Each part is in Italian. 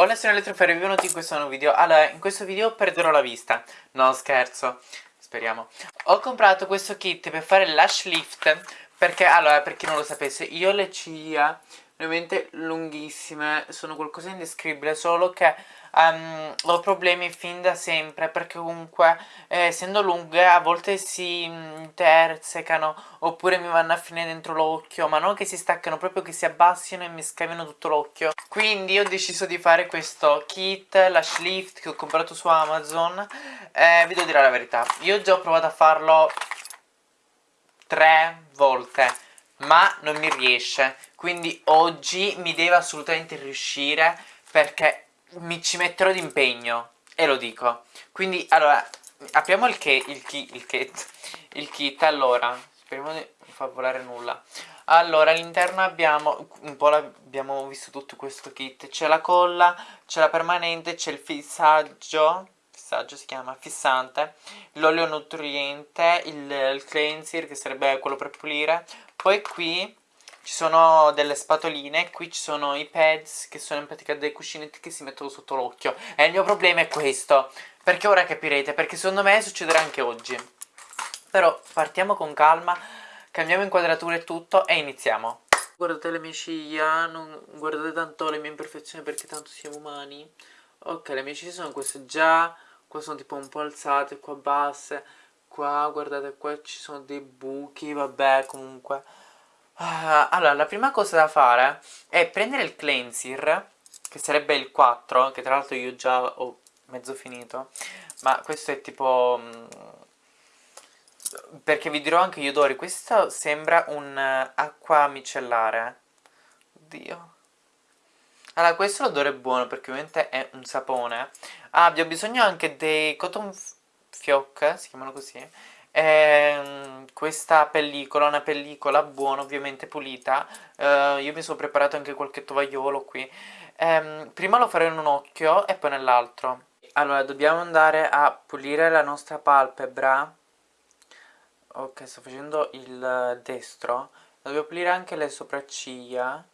Hola sono Elettrofero e benvenuti in questo nuovo video. Allora, in questo video perderò la vista. No, scherzo. Speriamo. Ho comprato questo kit per fare lash lift Perché, allora, per chi non lo sapesse Io ho le ciglia veramente lunghissime Sono qualcosa di indescrivibile Solo che um, ho problemi fin da sempre perché comunque eh, essendo lunghe a volte si intersecano oppure mi vanno a finire dentro l'occhio ma non che si staccano proprio che si abbassino e mi scaviano tutto l'occhio. Quindi ho deciso di fare questo kit lash lift che ho comprato su Amazon eh, vi devo dire la verità io già ho provato a farlo tre volte ma non mi riesce. Quindi oggi mi deve assolutamente riuscire perché mi ci metterò d'impegno e lo dico. Quindi allora apriamo il, che, il, kit, il, kit, il kit allora. Speriamo di non far volare nulla. Allora all'interno abbiamo un po' abbiamo visto tutto questo kit. C'è la colla c'è la permanente c'è il fissaggio fissaggio si chiama fissante l'olio nutriente il, il cleanser che sarebbe quello per pulire poi qui ci sono delle spatoline, qui ci sono i pads che sono in pratica dei cuscinetti che si mettono sotto l'occhio. E il mio problema è questo, perché ora capirete, perché secondo me succederà anche oggi. Però partiamo con calma, cambiamo inquadratura e tutto e iniziamo. Guardate le mie ciglia, non guardate tanto le mie imperfezioni perché tanto siamo umani. Ok, le mie ciglia sono queste già, qua sono tipo un po' alzate, qua basse Qua, guardate, qua ci sono dei buchi, vabbè, comunque Uh, allora, la prima cosa da fare è prendere il cleanser, che sarebbe il 4, che tra l'altro io già ho mezzo finito, ma questo è tipo... Um, perché vi dirò anche gli odori, questo sembra un uh, acqua micellare. Oddio. Allora, questo l'odore è buono perché ovviamente è un sapone. Ah, abbiamo bisogno anche dei cotton fioc, si chiamano così, eh, questa pellicola, una pellicola buona, ovviamente pulita. Eh, io mi sono preparato anche qualche tovagliolo qui. Eh, prima lo farò in un occhio e poi nell'altro. Allora, dobbiamo andare a pulire la nostra palpebra. Ok, sto facendo il destro. Dobbiamo pulire anche le sopracciglia.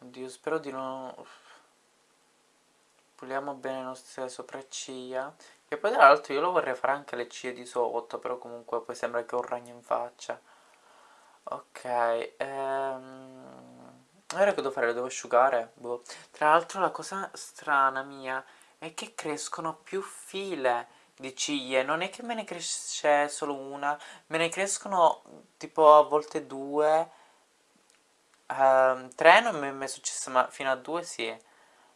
Oddio, spero di non... Puliamo bene le nostre sopracciglia. E poi tra l'altro io lo vorrei fare anche le ciglia di sotto, però comunque poi sembra che ho un ragno in faccia. Ok, ehm... Ora che devo fare? Lo devo asciugare? Boh. Tra l'altro la cosa strana mia è che crescono più file di ciglia, non è che me ne cresce solo una, me ne crescono tipo a volte due, ehm, tre non mi è mai successo, ma fino a due sì.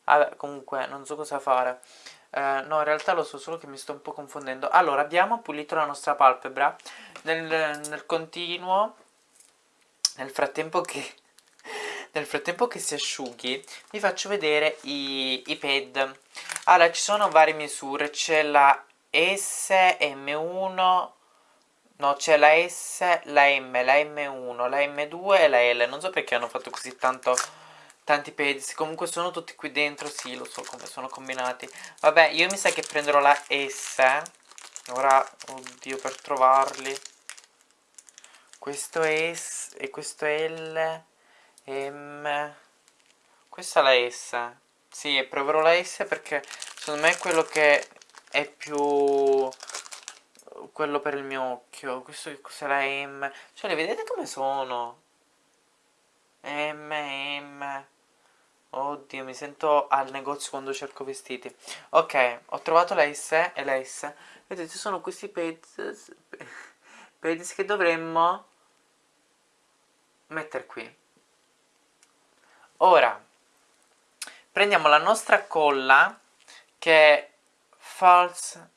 Vabbè, comunque non so cosa fare. Eh, no, in realtà lo so, solo che mi sto un po' confondendo. Allora, abbiamo pulito la nostra palpebra. Nel, nel continuo, nel frattempo che... Nel frattempo che si asciughi, vi faccio vedere i, i pad. Allora, ci sono varie misure. C'è la SM1... No, c'è la S, la M, la M1, la M2 e la L. Non so perché hanno fatto così tanto tanti pezzi comunque sono tutti qui dentro sì lo so come sono combinati. Vabbè io mi sa che prenderò la S ora oddio per trovarli. Questo S e questo L M. Questa è la S. Sì proverò la S perché secondo me è quello che è più quello per il mio occhio. Questo che cos'è la M? Cioè le vedete come sono? M, M Oddio, mi sento al negozio quando cerco vestiti. Ok, ho trovato la S e la S. Vedete, sono questi pezzi, pezzi che dovremmo mettere qui. Ora, prendiamo la nostra colla, che è false...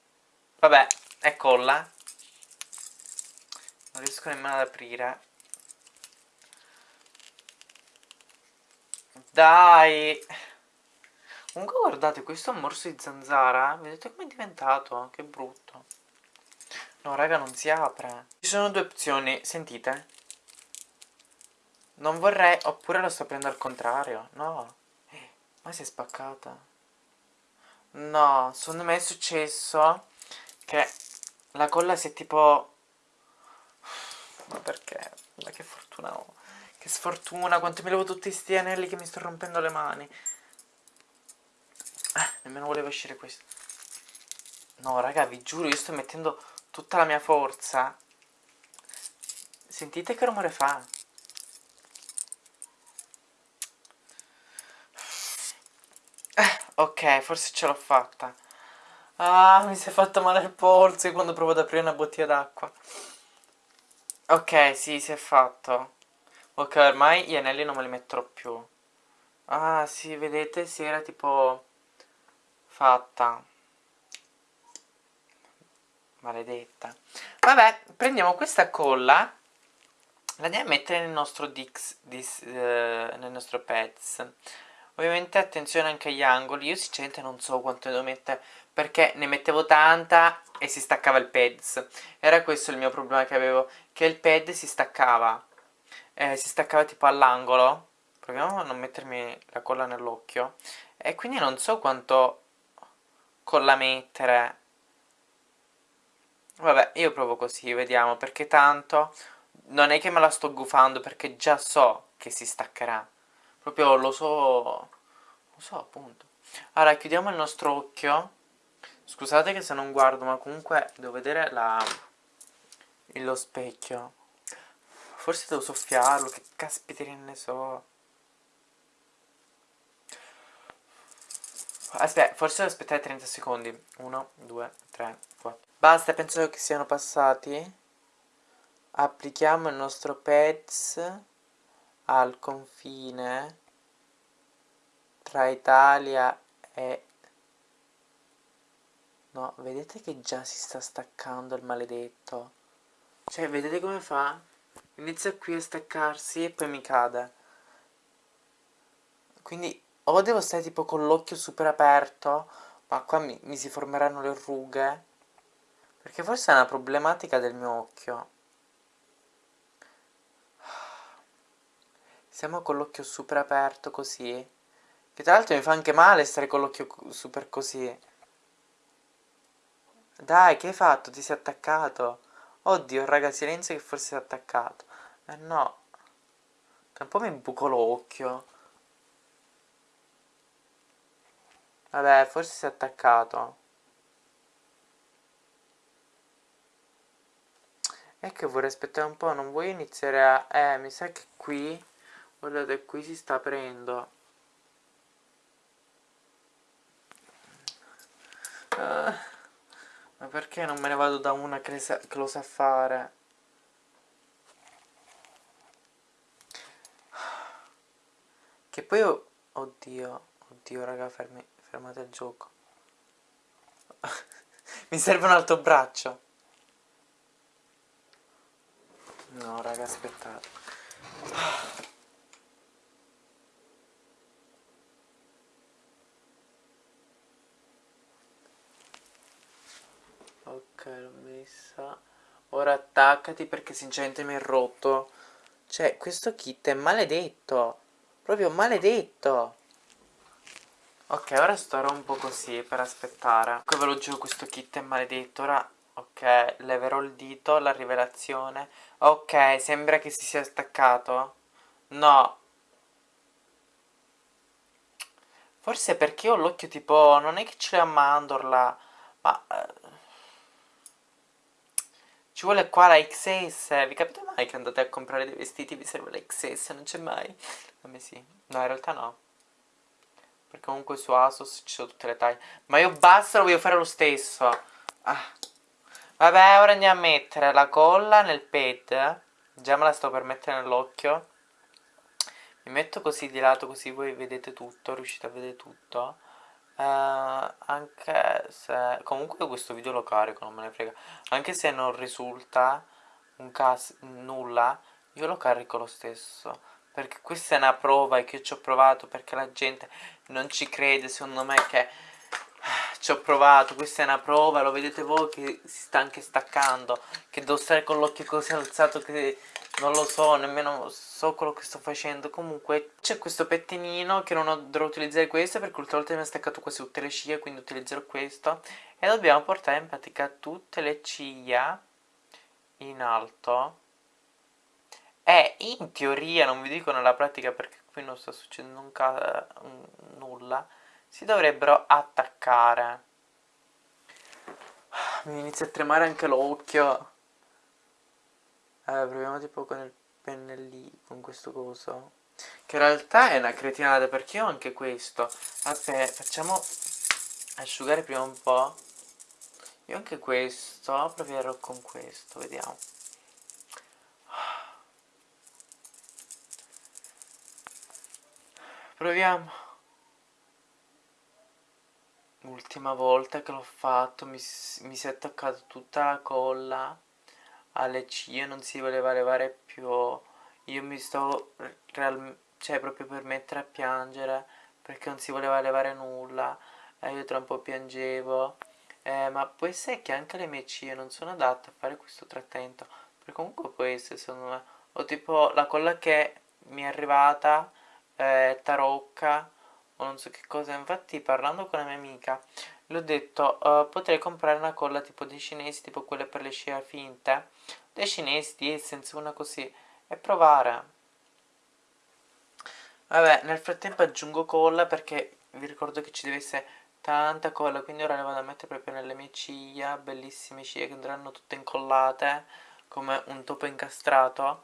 Vabbè, è colla. Non riesco nemmeno ad aprire. Dai! Comunque guardate, questo morso di zanzara, vedete com'è diventato? Che brutto. No, raga, non si apre. Ci sono due opzioni, sentite? Non vorrei, oppure lo sto prendendo al contrario. No. Eh, ma si è spaccata. No, secondo me è successo che la colla si è tipo... Ma perché? Ma che fortuna ho. Che sfortuna, quanto mi levo tutti sti anelli che mi sto rompendo le mani. nemmeno voleva uscire questo. No, raga, vi giuro, io sto mettendo tutta la mia forza. Sentite che rumore fa? Eh, ok, forse ce l'ho fatta. Ah, mi si è fatto male il polso quando provo ad aprire una bottiglia d'acqua. Ok, sì, si è fatto. Ok, ormai gli anelli non me li metterò più. Ah, sì, vedete, si era tipo fatta. Maledetta. Vabbè, prendiamo questa colla. La andiamo a mettere nel nostro Dix, dis, eh, nel nostro Pets. Ovviamente attenzione anche agli angoli. Io sinceramente non so quanto devo mettere perché ne mettevo tanta e si staccava il pads. Era questo il mio problema che avevo, che il pad si staccava. Eh, si staccava tipo all'angolo. Proviamo a non mettermi la colla nell'occhio. E quindi non so quanto colla mettere. Vabbè, io provo così, vediamo, perché tanto non è che me la sto gufando perché già so che si staccherà. Proprio lo so, lo so appunto. Allora, chiudiamo il nostro occhio Scusate che se non guardo, ma comunque devo vedere la... lo specchio. Forse devo soffiarlo, che caspiterina ne so. Aspetta, forse devo aspettare 30 secondi. 1, 2, 3, 4. Basta, penso che siano passati. Applichiamo il nostro PETS al confine tra Italia e No, vedete che già si sta staccando il maledetto. Cioè, vedete come fa? Inizia qui a staccarsi e poi mi cade. Quindi o devo stare tipo con l'occhio super aperto, ma qua mi, mi si formeranno le rughe. Perché forse è una problematica del mio occhio. Siamo con l'occhio super aperto così. Che tra l'altro mi fa anche male stare con l'occhio super così. Dai, che hai fatto? Ti sei attaccato? Oddio, raga, silenzio che forse si è attaccato. Eh no. Tra un po' mi buco l'occhio. Vabbè, forse si è attaccato. E che vorrei aspettare un po', non vuoi iniziare a... Eh, mi sa che qui... Guardate, qui si sta aprendo. Uh. Ma perché non me ne vado da una che, che lo sa fare? Poi... Ho... Oddio, oddio raga, fermi, fermate il gioco. Mi serve un altro braccio. No raga, aspettate. l'ho messa ora attaccati perché sinceramente mi è rotto cioè questo kit è maledetto proprio maledetto. Ok ora starò un po' così per aspettare. Qui ve lo giuro questo kit è maledetto. Ora ok leverò il dito la rivelazione. Ok sembra che si sia staccato. No. Forse perché ho l'occhio tipo non è che ce l'ho a mandorla ma eh, ci vuole qua la XS. Vi capite mai che andate a comprare dei vestiti vi serve la XS? Non c'è mai? A me sì. No, in realtà no. Perché comunque su Asos ci sono tutte le taglie. Ma io basta, lo voglio fare lo stesso. Ah. Vabbè, ora andiamo a mettere la colla nel pad. Già me la sto per mettere nell'occhio. Mi metto così di lato così voi vedete tutto, riuscite a vedere tutto. Uh, anche se comunque questo video lo carico non me ne frega. Anche se non risulta un caso nulla io lo carico lo stesso. Perché questa è una prova che io ci ho provato perché la gente non ci crede secondo me che ci ho provato questa è una prova lo vedete voi che si sta anche staccando che devo stare con l'occhio così alzato che non lo so, nemmeno so quello che sto facendo. Comunque c'è questo pettinino che non dovrò utilizzare questo Perché l'ultima volta mi ha staccato quasi tutte le ciglia Quindi utilizzerò questo. E dobbiamo portare in pratica tutte le ciglia in alto. E in teoria, non vi dico nella pratica perché qui non sta succedendo nulla si dovrebbero attaccare. Mi inizia a tremare anche l'occhio. Allora proviamo tipo con il pennellino con questo coso. Che in realtà è una cretinata perché ho anche questo. Aspetta facciamo asciugare prima un po' io anche questo proverò con questo vediamo. Proviamo l'ultima volta che l'ho fatto mi, mi si è attaccata tutta la colla alle ciglia non si voleva levare più. Io mi sto cioè proprio per mettere a piangere perché non si voleva levare nulla e io tra un po' piangevo. Eh, ma può essere che anche le mie ciglia non sono adatte a fare questo trattamento perché comunque può essere secondo me. O tipo la colla che mi è arrivata eh, tarocca o non so che cosa. Infatti parlando con la mia amica le ho detto uh, potrei comprare una colla tipo dei cinesi tipo quelle per le scie finte. Dei cinesi di Essence una così e provare. Vabbè nel frattempo aggiungo colla perché vi ricordo che ci deve essere tanta colla quindi ora le vado a mettere proprio nelle mie ciglia bellissime ciglia che andranno tutte incollate come un topo incastrato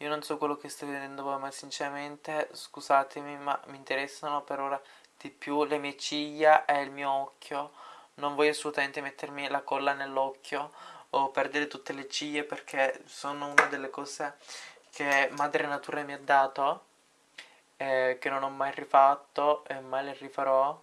io non so quello che sto vedendo voi ma sinceramente scusatemi ma mi interessano per ora di più le mie ciglia e il mio occhio. Non voglio assolutamente mettermi la colla nell'occhio o perdere tutte le ciglia perché sono una delle cose che madre natura mi ha dato eh, che non ho mai rifatto e mai le rifarò.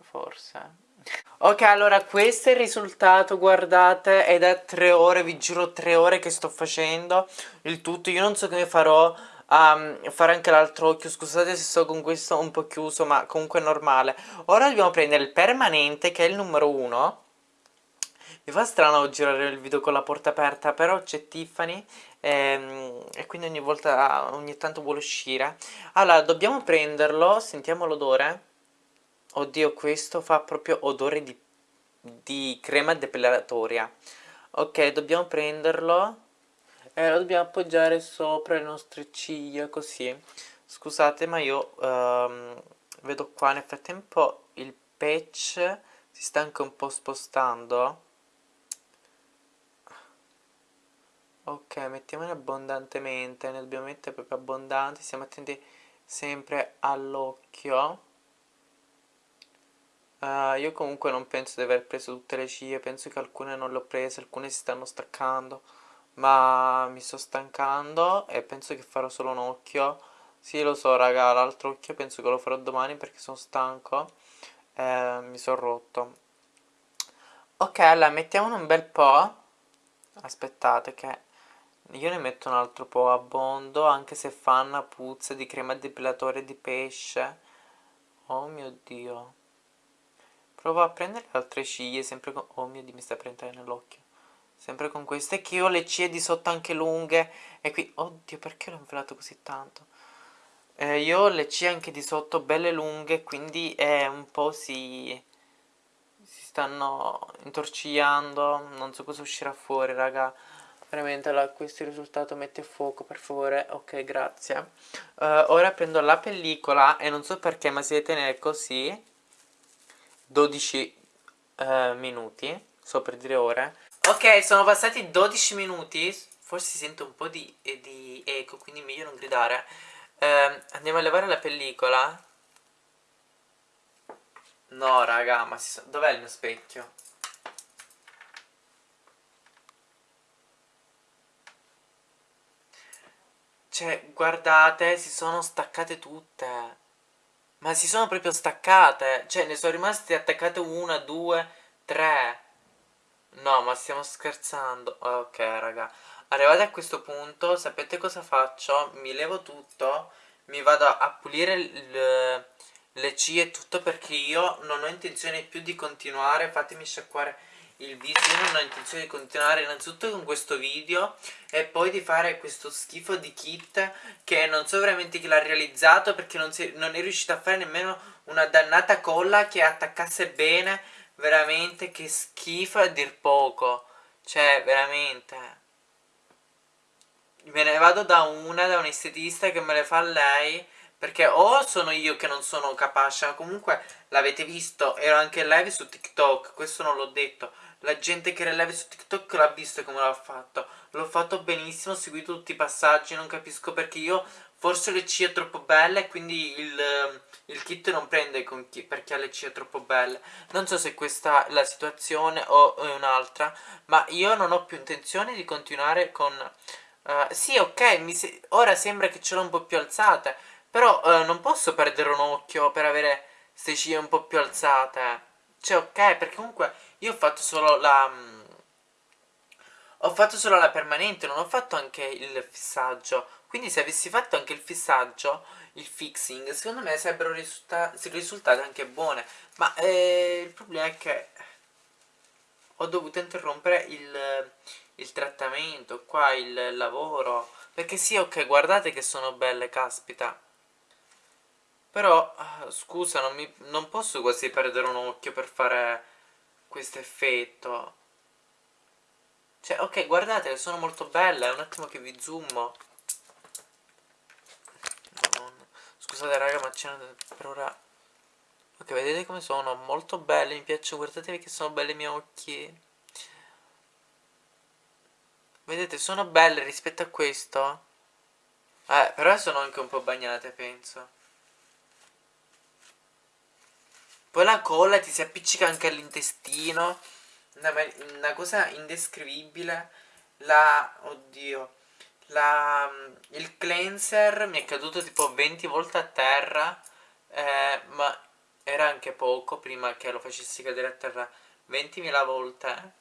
Forse Ok, allora questo è il risultato, guardate, è da tre ore, vi giuro tre ore che sto facendo il tutto, io non so come farò a um, fare anche l'altro occhio, scusate se sto con questo un po' chiuso, ma comunque è normale. Ora dobbiamo prendere il permanente, che è il numero uno, mi fa strano girare il video con la porta aperta, però c'è Tiffany ehm, e quindi ogni volta, ogni tanto vuole uscire. Allora, dobbiamo prenderlo, sentiamo l'odore. Oddio, questo fa proprio odore di, di crema depilatoria. Ok, dobbiamo prenderlo e lo dobbiamo appoggiare sopra le nostre ciglia, così. Scusate, ma io um, vedo qua nel frattempo il patch si sta anche un po' spostando. Ok, mettiamone abbondantemente, ne dobbiamo mettere proprio abbondanti, stiamo attenti sempre all'occhio. Uh, io comunque non penso di aver preso tutte le ciglia, penso che alcune non le ho prese, alcune si stanno staccando, ma mi sto stancando e penso che farò solo un occhio. Sì, lo so raga, l'altro occhio penso che lo farò domani perché sono stanco e mi sono rotto. Ok, allora mettiamone un bel po'. Aspettate che io ne metto un altro po' abbondo, anche se fa una puzza di crema depilatore di pesce. Oh mio Dio. Provo a prendere altre ciglia, sempre con... Oh mio Dio, mi sta prendendo nell'occhio. Sempre con queste, che ho le ciglia di sotto anche lunghe. E qui... Oddio, perché l'ho invelato così tanto? Eh, io ho le ciglia anche di sotto belle lunghe, quindi eh, un po' si... Si stanno intorcigliando. Non so cosa uscirà fuori, raga. Veramente, allora, questo è risultato. Metti a fuoco, per favore. Ok, grazie. Uh, ora prendo la pellicola e non so perché, ma si deve tenere così 12 eh, minuti, so per dire ore. Ok, sono passati 12 minuti, forse si sente un po' di, eh, di eco, quindi meglio non gridare. Eh, andiamo a levare la pellicola. No, raga, ma so... dov'è il mio specchio? Cioè, guardate, si sono staccate tutte. Ma si sono proprio staccate. Cioè, ne sono rimaste attaccate una, due, tre. No, ma stiamo scherzando. Ok, raga. Arrivati a questo punto, sapete cosa faccio? Mi levo tutto, mi vado a pulire le, ciglia e tutto perché io non ho intenzione più di continuare. Fatemi sciacquare il video io non ho intenzione di continuare innanzitutto con questo video e poi di fare questo schifo di kit che non so veramente chi l'ha realizzato perché non, si, non è riuscito a fare nemmeno una dannata colla che attaccasse bene. Veramente che schifo a dir poco. Cioè veramente. Me ne vado da una, da un estetista che me le fa lei Perché o sono io che non sono capace, ma comunque l'avete visto, ero anche live su TikTok, questo non l'ho detto. La gente che era live su TikTok l'ha visto come l'ho fatto. L'ho fatto benissimo, ho seguito tutti i passaggi, non capisco perché io forse le C è troppo belle, quindi il, il kit non prende con chi, perché ha le C è troppo belle. Non so se questa è la situazione o è un'altra, ma io non ho più intenzione di continuare con... Uh, sì, ok, se ora sembra che ce l'ho un po' più alzate, però uh, non posso perdere un occhio per avere queste C un po' più alzate. Cioè, ok, perché comunque io ho fatto solo la... Um, ho fatto solo la permanente, non ho fatto anche il fissaggio. Quindi se avessi fatto anche il fissaggio, il fixing, secondo me sarebbero risulta risultate anche buone. Ma eh, il problema è che ho dovuto interrompere il, il trattamento, qua il lavoro. Perché sì, ok, guardate che sono belle, caspita. Però, ah, scusa, non, mi, non posso quasi perdere un occhio per fare questo effetto. Cioè, ok, guardate, sono molto belle, un attimo che vi zoomo. Scusate raga, ma c'è per ora... Ok, vedete come sono? Molto belle, mi piacciono, guardatevi che sono belle i miei occhi. Vedete, sono belle rispetto a questo. Eh, però sono anche un po' bagnate, penso. Poi la colla ti si appiccica anche all'intestino. Una, una, cosa indescrivibile. La... Oddio. La, il cleanser mi è caduto tipo 20 volte a terra. Eh, ma era anche poco prima che lo facessi cadere a terra 20.000 volte.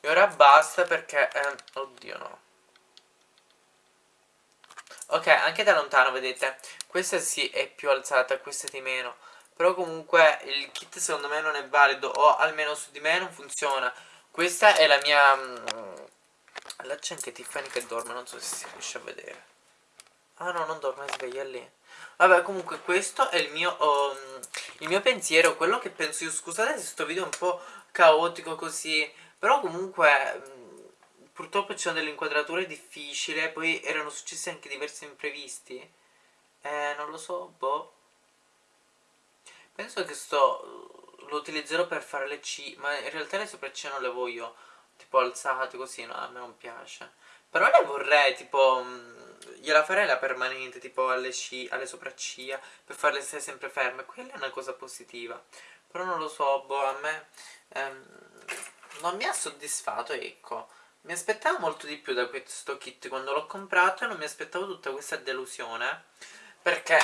E ora basta perché... Eh, oddio no. Ok, anche da lontano vedete. Questa sì è più alzata, questa di meno. Però comunque il kit secondo me non è valido o almeno su di me non funziona. Questa è la mia... Mm, là c'è anche Tiffany che dorme, non so se si riesce a vedere. Ah no, non dorme, sveglia lì. Vabbè, comunque questo è il mio, um, il mio pensiero, quello che penso io. Scusate se questo video è un po' caotico così, però comunque um, purtroppo ci sono delle inquadrature difficili, poi erano successi anche diversi imprevisti. Eh, non lo so, boh. Penso che sto lo utilizzerò per fare le C, ma in realtà le sopracciglia non le voglio tipo alzate così, no, a me non piace. Però le vorrei, tipo, mh, gliela farei la permanente, tipo alle, C, alle sopracciglia, per farle stare sempre ferme. Quella è una cosa positiva. Però non lo so, boh, a me ehm, non mi ha soddisfatto, ecco. Mi aspettavo molto di più da questo kit quando l'ho comprato e non mi aspettavo tutta questa delusione. Perché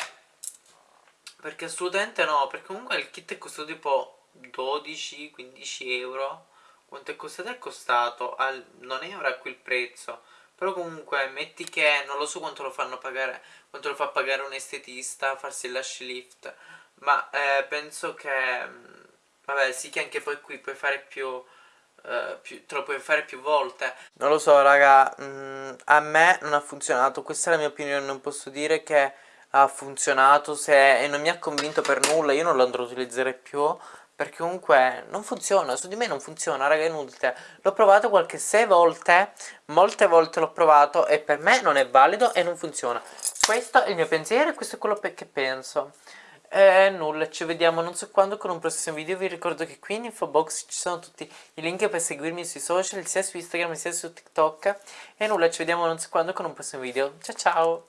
perché assolutamente no, perché comunque il kit è costato tipo 12-15 euro. Quanto è costato? È costato, al, non è ora qui il prezzo. Però comunque metti che non lo so quanto lo fanno pagare, quanto lo fa pagare un estetista, farsi il lash lift. Ma eh, penso che, mm, vabbè sì che anche poi qui puoi fare più... Uh, più, te lo puoi fare più volte Non lo so raga mm, A me non ha funzionato Questa è la mia opinione Non posso dire che ha funzionato se, e non mi ha convinto per nulla, io non lo andrò a utilizzare più perché comunque non funziona, su di me non funziona, raga, inutile. L'ho provato qualche 6 volte, molte volte l'ho provato e per me non è valido e non funziona. Questo è il mio pensiero e questo è quello che penso. E nulla, ci vediamo non so quando con un prossimo video, vi ricordo che qui in info box ci sono tutti i link per seguirmi sui social, sia su Instagram sia su TikTok. E nulla, ci vediamo non so quando con un prossimo video. Ciao ciao!